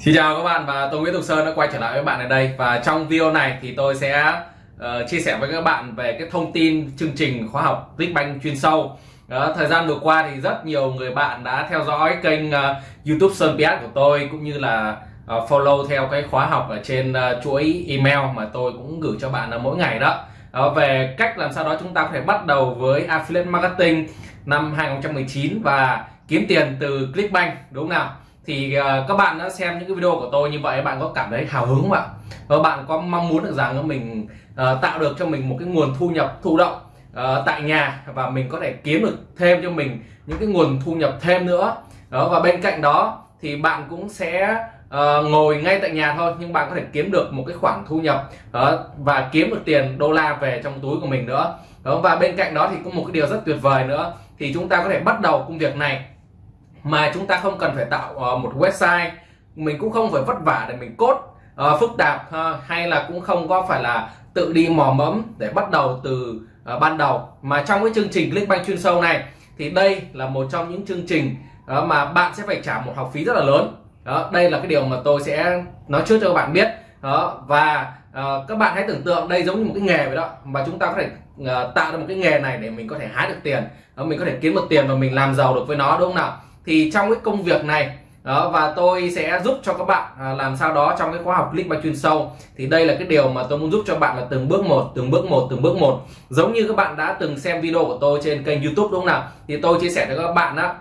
Xin chào các bạn và tôi Nguyễn Tục Sơn đã quay trở lại với bạn ở đây và trong video này thì tôi sẽ uh, chia sẻ với các bạn về cái thông tin chương trình khóa học Clickbank chuyên sâu. Đó, thời gian vừa qua thì rất nhiều người bạn đã theo dõi kênh uh, YouTube Sơn PS của tôi cũng như là uh, follow theo cái khóa học ở trên uh, chuỗi email mà tôi cũng gửi cho bạn uh, mỗi ngày đó. đó. Về cách làm sao đó chúng ta có thể bắt đầu với affiliate marketing năm 2019 và kiếm tiền từ Clickbank đúng không nào? Thì à, các bạn đã xem những cái video của tôi như vậy bạn có cảm thấy hào hứng không ạ? Và bạn có mong muốn được rằng mình à, tạo được cho mình một cái nguồn thu nhập thụ động à, tại nhà và mình có thể kiếm được thêm cho mình những cái nguồn thu nhập thêm nữa. Đó và bên cạnh đó thì bạn cũng sẽ uh, ngồi ngay tại nhà thôi nhưng bạn có thể kiếm được một cái khoản thu nhập uh, và kiếm được tiền đô la về trong túi của mình nữa. Đó, và bên cạnh đó thì có một cái điều rất tuyệt vời nữa. Thì chúng ta có thể bắt đầu công việc này mà chúng ta không cần phải tạo uh, một website. Mình cũng không phải vất vả để mình cốt uh, ờ, phức tạp uh, hay là cũng không có phải là tự đi mò mẫm để bắt đầu từ uh, ban đầu. Mà trong cái chương trình Clickbank chuyên sâu này thì đây là một trong những chương trình uh, mà bạn sẽ phải trả một học phí rất là lớn. Đó đây là cái điều mà tôi sẽ nói trước cho các bạn biết. Đó và uh, các bạn hãy tưởng tượng đây giống như một cái nghề vậy đó mà chúng ta có thể uh, tạo ra một cái nghề này để mình có thể hái được tiền. Uh, mình có thể kiếm được tiền và mình làm giàu được với nó đúng không nào? Thì trong cái công việc này đó và tôi sẽ giúp cho các bạn à, làm sao đó trong cái khóa học click chuyên sâu. Thì đây là cái điều mà tôi muốn giúp cho bạn là từng bước một từng bước một từng bước một. Giống như các bạn đã từng xem video của tôi trên kênh youtube đúng không nào? Thì tôi chia sẻ cho các bạn đó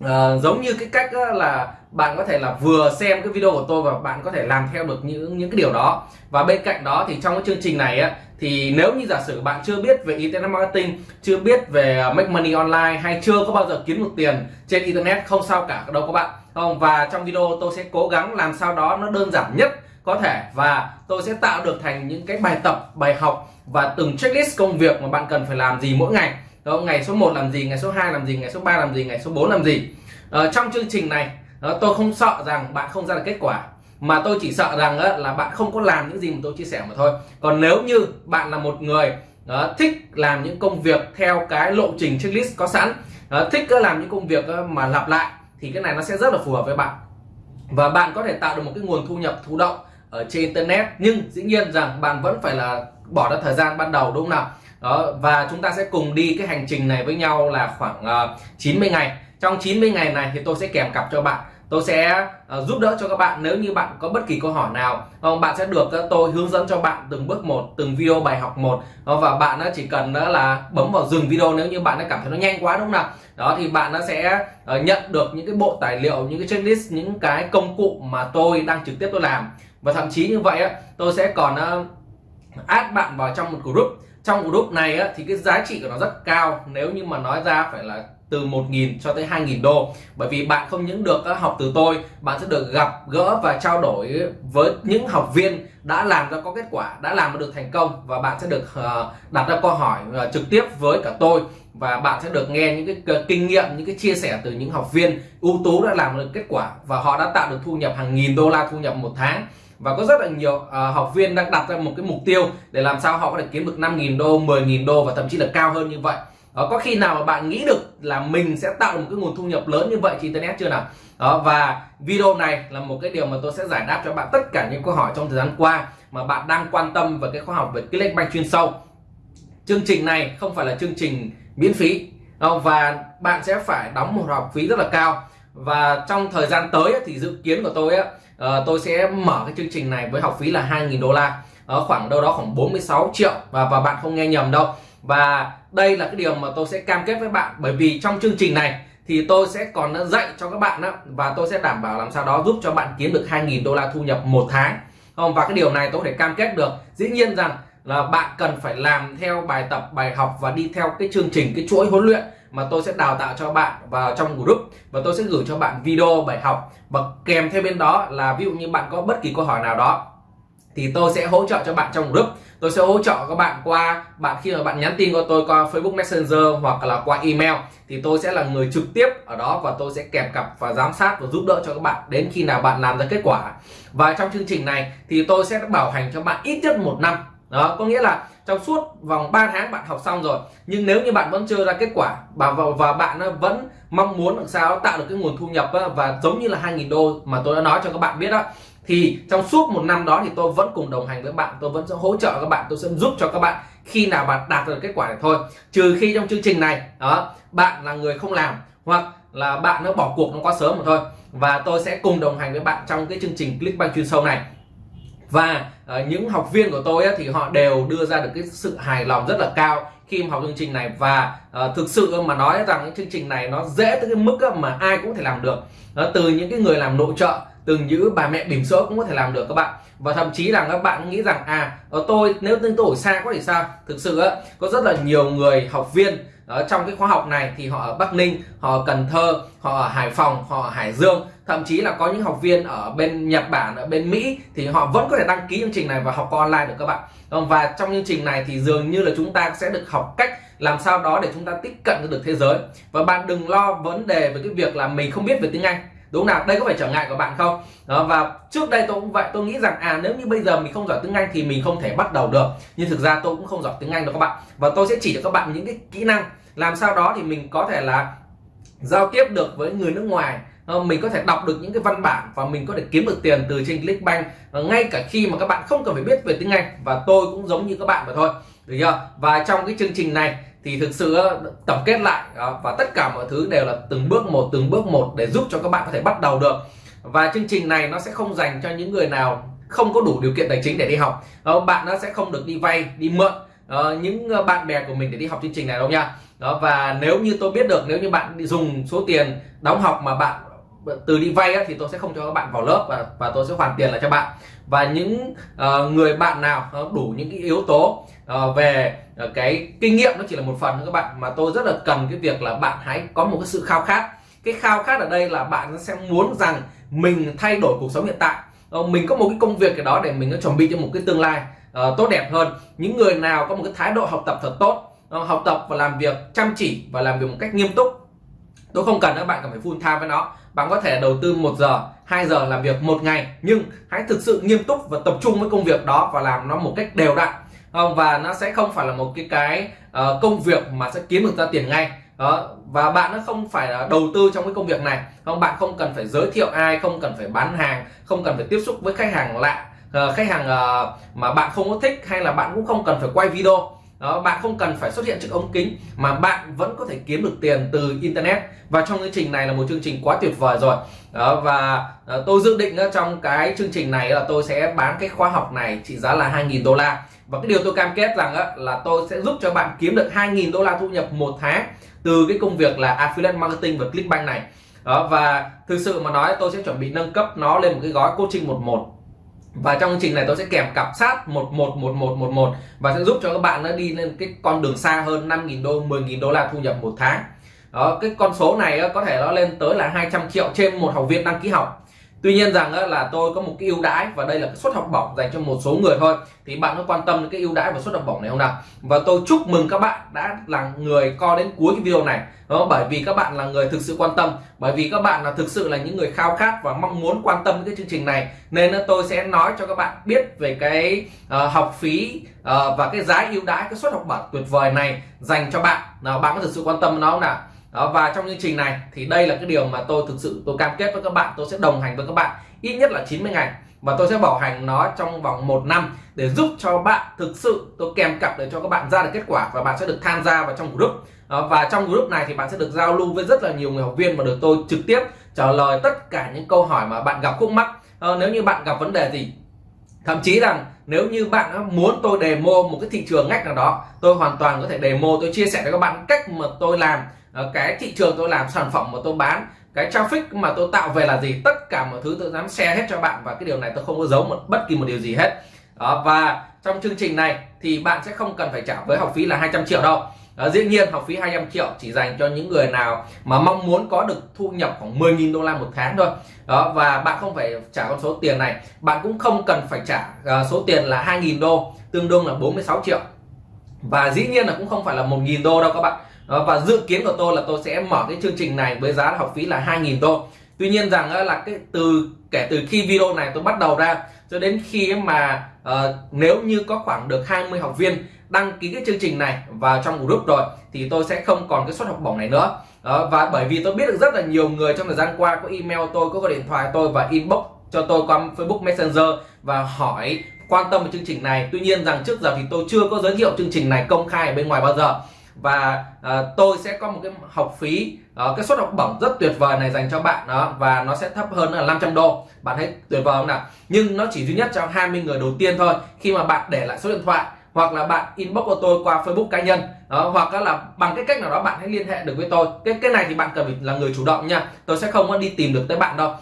à, giống như cái cách là bạn có thể là vừa xem cái video của tôi và bạn có thể làm theo được những những cái điều đó. Và bên cạnh đó thì trong cái chương trình này á thì nếu như giả sử bạn chưa biết về internet marketing chưa biết về ờ, make money online hay chưa có bao giờ kiếm được tiền trên internet không sao cả đâu các bạn không? Và trong video tôi sẽ cố gắng làm sao đó nó đơn giản nhất có thể và tôi sẽ tạo được thành những cái bài tập bài học và từng checklist công việc mà bạn cần phải làm gì mỗi ngày đó, ngày số 1 làm gì ngày số 2 làm gì ngày số 3 làm gì ngày số 4 làm gì? Ờ, trong chương trình này đó, tôi không sợ rằng bạn không ra được kết quả. Mà tôi chỉ sợ rằng đó, là bạn không có làm những gì mà tôi chia sẻ mà thôi. Còn nếu như bạn là một người đó, thích làm những công việc theo cái lộ trình checklist có sẵn đó, thích làm những công việc mà lặp lại thì cái này nó sẽ rất là phù hợp với bạn. Và bạn có thể tạo được một cái nguồn thu nhập thụ động ở trên internet. Nhưng dĩ nhiên rằng bạn vẫn phải là bỏ ra thời gian ban đầu đúng không nào? Đó và chúng ta sẽ cùng đi cái hành trình này với nhau là khoảng ờ, uh, 90 ngày. Trong 90 ngày này thì tôi sẽ kèm cặp cho bạn. Tôi sẽ uh, giúp đỡ cho các bạn nếu như bạn có bất kỳ câu hỏi nào. Không bạn sẽ được uh, tôi hướng dẫn cho bạn từng bước một từng video bài học một. Uh, và bạn uh, chỉ cần uh, là bấm vào dừng video nếu như bạn đã cảm thấy nó nhanh quá đúng không nào? Đó thì bạn nó sẽ uh, nhận được những cái bộ tài liệu những cái checklist những cái công cụ mà tôi đang trực tiếp tôi làm. Và thậm chí như vậy uh, tôi sẽ còn uh, add bạn vào trong một group trong group này á, thì cái giá trị của nó rất cao. Nếu như mà nói ra phải là từ 1.000 cho tới 2.000 đô. Bởi vì bạn không những được uh, học từ tôi bạn sẽ được gặp gỡ và trao đổi với những học viên đã làm ra có kết quả đã làm được thành công và bạn sẽ được uh, đặt ra câu hỏi uh, trực tiếp với cả tôi. Và bạn sẽ được nghe những cái kinh nghiệm những cái chia sẻ từ những học viên ưu tú đã làm được kết quả và họ đã tạo được thu nhập hàng nghìn đô la thu nhập một tháng. Và có rất là nhiều uh, học viên đang đặt ra một cái mục tiêu để làm sao họ có thể kiếm được 5.000 đô 10.000 đô và thậm chí là cao hơn như vậy đó, có khi nào mà bạn nghĩ được là mình sẽ tạo được một cái nguồn thu nhập lớn như vậy trên internet chưa nào? Đó và video này là một cái điều mà tôi sẽ giải đáp cho bạn tất cả những câu hỏi trong thời gian qua mà bạn đang quan tâm về cái khoa học về Clickbank chuyên sâu. Chương trình này không phải là chương trình miễn phí đâu và bạn sẽ phải đóng một học phí rất là cao. Và trong thời gian tới thì dự kiến của tôi á ờ, tôi sẽ mở cái chương trình này với học phí là 2.000 đô la. Ở khoảng đâu đó khoảng 46 triệu và và bạn không nghe nhầm đâu. Và đây là cái điều mà tôi sẽ cam kết với bạn. Bởi vì trong chương trình này thì tôi sẽ còn dạy cho các bạn đó và tôi sẽ đảm bảo làm sao đó giúp cho bạn kiếm được 2.000 đô la thu nhập một tháng. Không? Và cái điều này tôi có thể cam kết được. Dĩ nhiên rằng là bạn cần phải làm theo bài tập, bài học và đi theo cái chương trình, cái chuỗi huấn luyện mà tôi sẽ đào tạo cho bạn vào trong group. Và tôi sẽ gửi cho bạn video, bài học. Và kèm theo bên đó là ví dụ như bạn có bất kỳ câu hỏi nào đó thì tôi sẽ hỗ trợ cho bạn trong group. Tôi sẽ hỗ trợ các bạn qua bạn khi mà bạn nhắn tin qua tôi qua Facebook Messenger hoặc là qua email thì tôi sẽ là người trực tiếp ở đó và tôi sẽ kèm cặp và giám sát và giúp đỡ cho các bạn đến khi nào bạn làm ra kết quả. Và trong chương trình này thì tôi sẽ bảo hành cho bạn ít nhất một năm. Đó có nghĩa là trong suốt vòng 3 tháng bạn học xong rồi nhưng nếu như bạn vẫn chưa ra kết quả và và, bạn ờ, vẫn mong muốn làm sao tạo được cái nguồn thu nhập ờ, và giống như là 2.000 đô mà tôi đã nói cho các bạn biết đó thì trong suốt một năm đó thì tôi vẫn cùng đồng hành với bạn tôi vẫn sẽ hỗ trợ các bạn tôi sẽ giúp cho các bạn khi nào bạn đạt được kết quả này thôi. Trừ khi trong chương trình này đó bạn là người không làm hoặc là bạn nó bỏ cuộc nó quá sớm mà thôi. Và tôi sẽ cùng đồng hành với bạn trong cái chương trình Clickbank chuyên sâu này. Và uh, những học viên của tôi ấy, thì họ đều đưa ra được cái sự hài lòng rất là cao khi mà học chương trình này. Và uh, thực sự mà nói rằng cái chương trình này nó dễ tới cái mức mà ai cũng thể làm được. Đó, từ những cái người làm nội trợ từng giữ bà mẹ bỉm sữa cũng có thể làm được các bạn. Và thậm chí là các bạn nghĩ rằng à ở tôi nếu tôi ở xa có thể sao? Thực sự á, có rất là nhiều người học viên ở trong cái khóa học này thì họ ở Bắc Ninh, họ ở Cần Thơ, họ ở Hải Phòng, họ ở Hải Dương, thậm chí là có những học viên ở bên Nhật Bản, ở bên Mỹ thì họ vẫn có thể đăng ký chương trình này và học online được các bạn. Vâng, và trong chương trình này thì dường như là chúng ta sẽ được học cách làm sao đó để chúng ta tiếp cận được thế giới. Và bạn đừng lo vấn đề về cái việc là mình không biết về tiếng Anh đúng không nào? Đây có phải trở ngại của bạn không? Đó, và trước đây tôi cũng vậy tôi nghĩ rằng à nếu như bây giờ mình không giỏi tiếng Anh thì mình không thể bắt đầu được. Nhưng thực ra tôi cũng không giỏi tiếng Anh đâu các bạn. Và tôi sẽ chỉ cho các bạn những cái kỹ năng. Làm sao đó thì mình có thể là giao tiếp được với người nước ngoài. Ờ, mình có thể đọc được những cái văn bản và mình có thể kiếm được tiền từ trên Clickbank ngay cả khi mà các bạn không cần phải biết về tiếng Anh và tôi cũng giống như các bạn mà thôi. Được chưa? Và trong cái chương trình này thì thực sự tổng kết lại à, và tất cả mọi thứ đều là từng bước một, từng bước một để giúp cho các bạn có thể bắt đầu được. Và chương trình này nó sẽ không dành cho những người nào không có đủ điều kiện tài chính để đi học. Ờ, bạn nó sẽ không được đi vay, đi mượn ờ, những ờ, bạn bè của mình để đi học chương trình này đâu nha. Đó, và nếu như tôi biết được, nếu như bạn dùng số tiền đóng học mà bạn Vâng, từ đi vay á, thì tôi sẽ không cho các bạn vào lớp và và tôi sẽ hoàn tiền lại cho bạn. Và những uh, người bạn nào ờ, đủ những cái yếu tố uh, về uh, cái kinh nghiệm nó chỉ là một phần các bạn mà tôi rất là cần cái việc là bạn hãy có một cái sự khao khát. Cái khao khát ở đây là bạn sẽ muốn rằng mình thay đổi cuộc sống hiện tại. Uh, mình có một cái công việc cái đó để mình nó chuẩn bị cho một cái tương lai uh, tốt đẹp hơn. Những người nào có một cái thái độ học tập thật tốt học tập và làm việc chăm chỉ và làm việc một cách nghiêm túc tôi không cần các bạn cần phải full time với nó. Bạn có thể đầu tư một giờ 2 giờ làm việc một ngày nhưng hãy thực sự nghiêm túc và tập trung với công việc đó và làm nó một cách đều đặn. Không và nó sẽ không phải là một cái cái uh, công việc mà sẽ kiếm được ra tiền ngay. Đó và bạn nó không phải là đầu tư trong cái công việc này. Không bạn không cần phải giới thiệu ai không cần phải bán hàng không cần phải tiếp xúc với khách hàng lạ uh, khách hàng uh, mà bạn không có thích hay là bạn cũng không cần phải quay video đó bạn không cần phải xuất hiện trước ống kính mà bạn vẫn có thể kiếm được tiền từ internet. Và trong chương trình này là một chương trình quá tuyệt vời rồi. Đó, và uh, tôi dự định uh, trong cái chương trình này là tôi sẽ bán cái khóa học này trị giá là 2.000 đô la. Và cái điều tôi cam kết rằng uh, là tôi sẽ giúp cho bạn kiếm được 2.000 đô la thu nhập một tháng từ cái công việc là affiliate marketing và clickbank này. Đó và thực sự mà nói tôi sẽ chuẩn bị nâng cấp nó lên một cái gói coaching một một và trong chương trình này tôi sẽ kèm cặp sát 111111 và sẽ giúp cho các bạn nó đi lên cái con đường xa hơn 5.000 đô 10.000 đô la thu nhập một tháng. Đó, cái con số này có thể nó lên tới là 200 triệu trên một học viên đăng ký học tuy nhiên rằng là tôi có một cái ưu đãi và đây là cái suất học bổng dành cho một số người thôi. Thì bạn có quan tâm đến cái ưu đãi và suất học bổng này không nào? Và tôi chúc mừng các bạn đã là người coi đến cuối cái video này. Đó bởi vì các bạn là người thực sự quan tâm bởi vì các bạn là thực sự là những người khao khát và mong muốn quan tâm đến cái chương trình này. Nên tôi sẽ nói cho các bạn biết về cái uh, học phí uh, và cái giá ưu đãi cái suất học bổng tuyệt vời này dành cho bạn. Nào bạn có thực sự quan tâm nó không nào? Đó, và trong chương trình này thì đây là cái điều mà tôi thực sự tôi cam kết với các bạn tôi sẽ đồng hành với các bạn ít nhất là 90 ngày. Và tôi sẽ bảo hành nó trong vòng một năm để giúp cho bạn thực sự tôi kèm cặp để cho các bạn ra được kết quả và bạn sẽ được tham gia vào trong group. Đó, và trong group này thì bạn sẽ được giao lưu với rất là nhiều người học viên và được tôi trực tiếp trả lời tất cả những câu hỏi mà bạn gặp khúc mắc. Ờ, nếu như bạn gặp vấn đề gì thậm chí rằng nếu như bạn muốn tôi demo một cái thị trường ngách nào đó tôi hoàn toàn có thể demo tôi chia sẻ với các bạn cách mà tôi làm Ờ, cái thị trường tôi làm sản phẩm mà tôi bán cái traffic mà tôi tạo về là gì? Tất cả mọi thứ tôi dám share hết cho bạn và cái điều này tôi không có giấu một bất kỳ một điều gì hết. Đó, và trong chương trình này thì bạn sẽ không cần phải trả với học phí là 200 triệu đâu. Đó, dĩ nhiên học phí 200 triệu chỉ dành cho những người nào mà mong muốn có được thu nhập khoảng 10.000 đô la một tháng thôi. Đó và bạn không phải trả con số tiền này. Bạn cũng không cần phải trả uh, số tiền là 2.000 đô tương đương là 46 triệu. Và dĩ nhiên là cũng không phải là 1.000 đô đâu các bạn đó, và dự kiến của tôi là tôi sẽ mở cái chương trình này với giá học phí là 2.000 đô. Tuy nhiên rằng là cái từ kể từ khi video này tôi bắt đầu ra cho đến khi mà uh, nếu như có khoảng được 20 học viên đăng ký cái chương trình này vào trong group rồi thì tôi sẽ không còn cái suất học bổng này nữa. Đó, và bởi vì tôi biết được rất là nhiều người trong thời gian qua có email tôi có gọi điện thoại tôi và inbox cho tôi qua Facebook Messenger và hỏi quan tâm về chương trình này. Tuy nhiên rằng trước giờ thì tôi chưa có giới thiệu chương trình này công khai ở bên ngoài bao giờ và uh, tôi sẽ có một cái học phí uh, cái suất học bổng rất tuyệt vời này dành cho bạn đó và nó sẽ thấp hơn là 500 đô. Bạn thấy tuyệt vời không nào? Nhưng nó chỉ duy nhất cho 20 người đầu tiên thôi. Khi mà bạn để lại số điện thoại hoặc là bạn inbox của tôi qua Facebook cá nhân đó, hoặc là bằng cái cách nào đó bạn hãy liên hệ được với tôi. Cái cái này thì bạn cần phải là người chủ động nha. Tôi sẽ không có đi tìm được tới bạn đâu.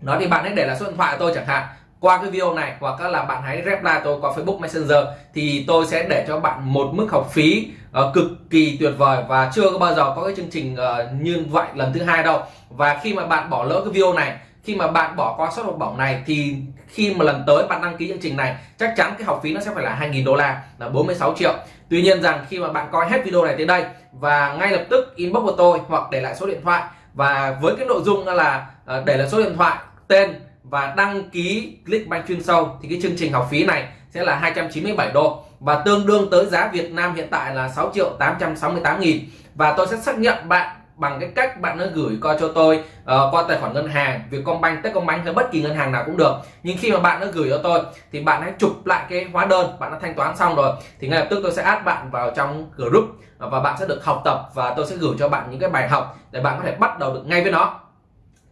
Đó thì bạn hãy để lại số điện thoại của tôi chẳng hạn qua cái video này hoặc là bạn hãy reply tôi qua Facebook Messenger thì tôi sẽ để cho bạn một mức học phí uh, cực kỳ tuyệt vời và chưa có bao giờ có cái chương trình uh, như vậy lần thứ hai đâu. Và khi mà bạn bỏ lỡ cái video này khi mà bạn bỏ qua suất học bổng này thì khi mà lần tới bạn đăng ký chương trình này chắc chắn cái học phí nó sẽ phải là 2.000 đô la là 46 triệu. Tuy nhiên rằng khi mà bạn coi hết video này tới đây và ngay lập tức inbox của tôi hoặc để lại số điện thoại và với cái nội dung là ờ, để lại số điện thoại tên và đăng ký Clickbank chuyên sâu thì cái chương trình học phí này sẽ là 297 đô. Và tương đương tới giá Việt Nam hiện tại là 6 triệu 868 nghìn. Và tôi sẽ xác nhận bạn bằng cái cách bạn nó gửi qua cho tôi uh, qua tài khoản ngân hàng Vietcombank, Techcombank hay bất kỳ ngân hàng nào cũng được. Nhưng khi mà bạn nó gửi cho tôi thì bạn hãy chụp lại cái hóa đơn bạn đã thanh toán xong rồi thì ngay lập tức tôi sẽ add bạn vào trong group. Và bạn sẽ được học tập và tôi sẽ gửi cho bạn những cái bài học để bạn có thể bắt đầu được ngay với nó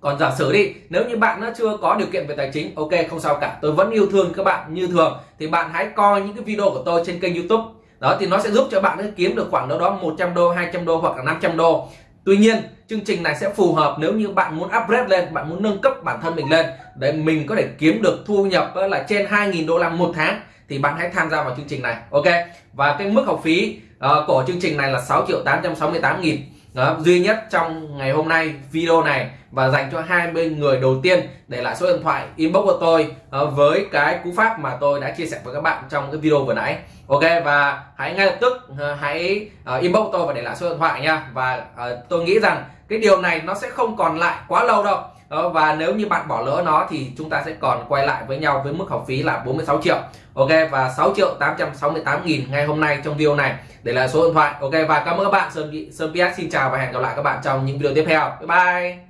còn giả sử đi nếu như bạn nó chưa có điều kiện về tài chính ok không sao cả. Tôi vẫn yêu thương các bạn như thường. Thì bạn hãy coi những cái video của tôi trên kênh youtube. Đó thì nó sẽ giúp cho bạn kiếm được khoảng đâu đó 100 đô 200 đô hoặc là 500 đô. Tuy nhiên chương trình này sẽ phù hợp nếu như bạn muốn upgrade lên bạn muốn nâng cấp bản thân mình lên. Để mình có thể kiếm được thu nhập là trên 2.000 đô la một tháng thì bạn hãy tham gia vào chương trình này ok? Và cái mức học phí uh, của chương trình này là 6 triệu 868 nghìn đó, duy nhất trong ngày hôm nay video này và dành cho 20 người đầu tiên để lại số điện thoại inbox của tôi uh, với cái cú pháp mà tôi đã chia sẻ với các bạn trong cái video vừa nãy. Ok và hãy ngay lập tức uh, hãy uh, inbox tôi và để lại số điện thoại nha. Và uh, tôi nghĩ rằng cái điều này nó sẽ không còn lại quá lâu đâu đó, và nếu như bạn bỏ lỡ nó thì chúng ta sẽ còn quay lại với nhau với mức học phí là 46 triệu. Ok và 6 triệu 868 nghìn ngay hôm nay trong video này. Để là số điện thoại. Ok và cảm ơn các bạn. Sơn Sơn PS xin chào và hẹn gặp lại các bạn trong những video tiếp theo. Bye bye.